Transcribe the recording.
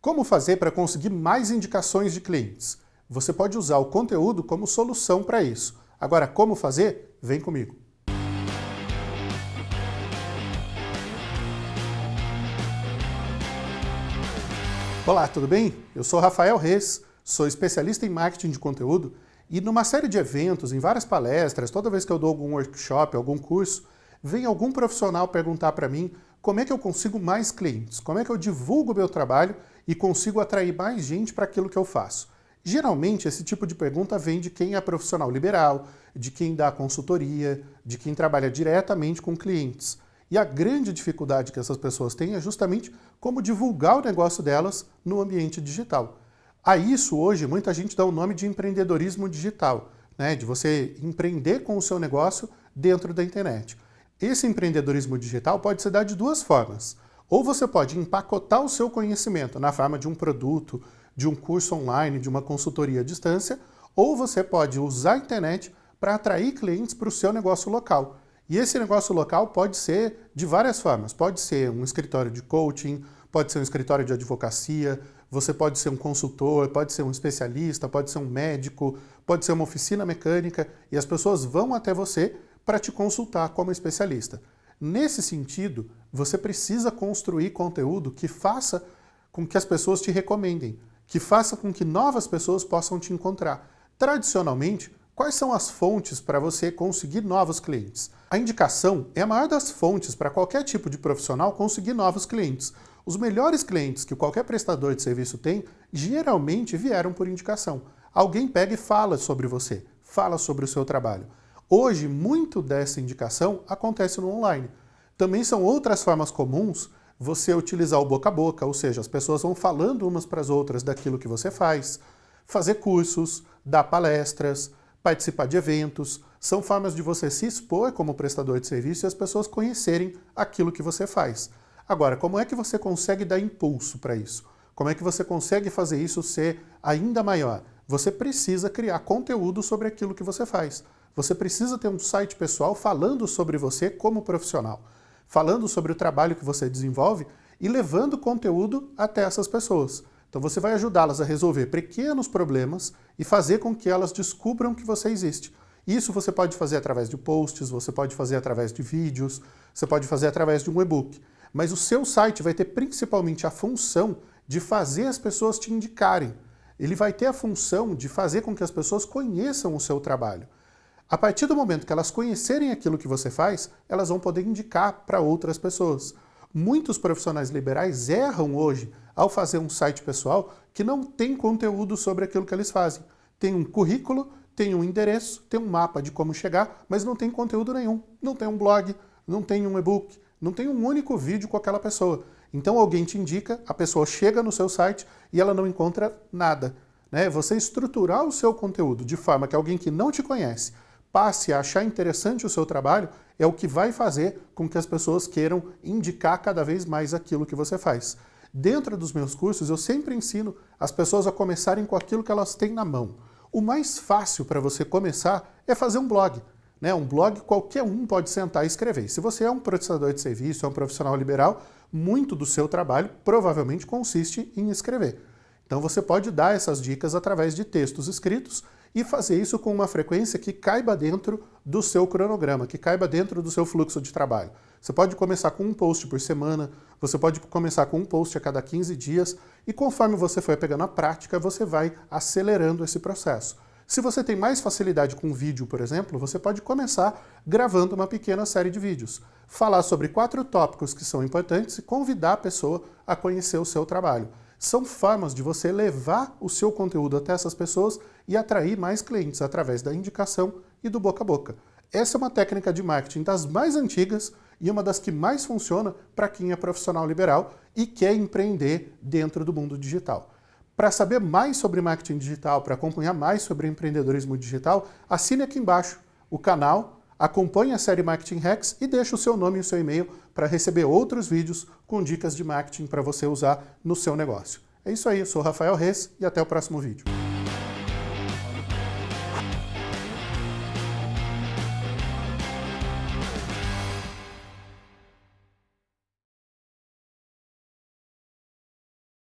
Como fazer para conseguir mais indicações de clientes? Você pode usar o conteúdo como solução para isso. Agora, como fazer? Vem comigo. Olá, tudo bem? Eu sou Rafael Reis, sou especialista em marketing de conteúdo e numa série de eventos, em várias palestras, toda vez que eu dou algum workshop, algum curso, vem algum profissional perguntar para mim como é que eu consigo mais clientes, como é que eu divulgo o meu trabalho e consigo atrair mais gente para aquilo que eu faço. Geralmente, esse tipo de pergunta vem de quem é profissional liberal, de quem dá consultoria, de quem trabalha diretamente com clientes. E a grande dificuldade que essas pessoas têm é justamente como divulgar o negócio delas no ambiente digital. A isso, hoje, muita gente dá o nome de empreendedorismo digital, né? de você empreender com o seu negócio dentro da internet. Esse empreendedorismo digital pode se dar de duas formas. Ou você pode empacotar o seu conhecimento na forma de um produto, de um curso online, de uma consultoria à distância, ou você pode usar a internet para atrair clientes para o seu negócio local. E esse negócio local pode ser de várias formas. Pode ser um escritório de coaching, pode ser um escritório de advocacia, você pode ser um consultor, pode ser um especialista, pode ser um médico, pode ser uma oficina mecânica, e as pessoas vão até você para te consultar como especialista. Nesse sentido, você precisa construir conteúdo que faça com que as pessoas te recomendem, que faça com que novas pessoas possam te encontrar. Tradicionalmente, quais são as fontes para você conseguir novos clientes? A indicação é a maior das fontes para qualquer tipo de profissional conseguir novos clientes. Os melhores clientes que qualquer prestador de serviço tem, geralmente vieram por indicação. Alguém pega e fala sobre você, fala sobre o seu trabalho. Hoje, muito dessa indicação acontece no online. Também são outras formas comuns você utilizar o boca a boca, ou seja, as pessoas vão falando umas para as outras daquilo que você faz, fazer cursos, dar palestras, participar de eventos, são formas de você se expor como prestador de serviço e as pessoas conhecerem aquilo que você faz. Agora, como é que você consegue dar impulso para isso? Como é que você consegue fazer isso ser ainda maior? Você precisa criar conteúdo sobre aquilo que você faz. Você precisa ter um site pessoal falando sobre você como profissional, falando sobre o trabalho que você desenvolve e levando conteúdo até essas pessoas. Então você vai ajudá-las a resolver pequenos problemas e fazer com que elas descubram que você existe. Isso você pode fazer através de posts, você pode fazer através de vídeos, você pode fazer através de um e-book. Mas o seu site vai ter principalmente a função de fazer as pessoas te indicarem. Ele vai ter a função de fazer com que as pessoas conheçam o seu trabalho. A partir do momento que elas conhecerem aquilo que você faz, elas vão poder indicar para outras pessoas. Muitos profissionais liberais erram hoje ao fazer um site pessoal que não tem conteúdo sobre aquilo que eles fazem. Tem um currículo, tem um endereço, tem um mapa de como chegar, mas não tem conteúdo nenhum. Não tem um blog, não tem um e-book, não tem um único vídeo com aquela pessoa. Então alguém te indica, a pessoa chega no seu site e ela não encontra nada. Né? Você estruturar o seu conteúdo de forma que alguém que não te conhece passe a achar interessante o seu trabalho, é o que vai fazer com que as pessoas queiram indicar cada vez mais aquilo que você faz. Dentro dos meus cursos, eu sempre ensino as pessoas a começarem com aquilo que elas têm na mão. O mais fácil para você começar é fazer um blog. Né? Um blog qualquer um pode sentar e escrever. Se você é um prestador de serviço, é um profissional liberal, muito do seu trabalho provavelmente consiste em escrever. Então você pode dar essas dicas através de textos escritos e fazer isso com uma frequência que caiba dentro do seu cronograma, que caiba dentro do seu fluxo de trabalho. Você pode começar com um post por semana, você pode começar com um post a cada 15 dias e conforme você for pegando a prática, você vai acelerando esse processo. Se você tem mais facilidade com vídeo, por exemplo, você pode começar gravando uma pequena série de vídeos. Falar sobre quatro tópicos que são importantes e convidar a pessoa a conhecer o seu trabalho são formas de você levar o seu conteúdo até essas pessoas e atrair mais clientes através da indicação e do boca a boca. Essa é uma técnica de marketing das mais antigas e uma das que mais funciona para quem é profissional liberal e quer empreender dentro do mundo digital. Para saber mais sobre marketing digital, para acompanhar mais sobre empreendedorismo digital, assine aqui embaixo o canal Acompanhe a série Marketing Hacks e deixe o seu nome e o seu e-mail para receber outros vídeos com dicas de marketing para você usar no seu negócio. É isso aí, eu sou Rafael Reis e até o próximo vídeo.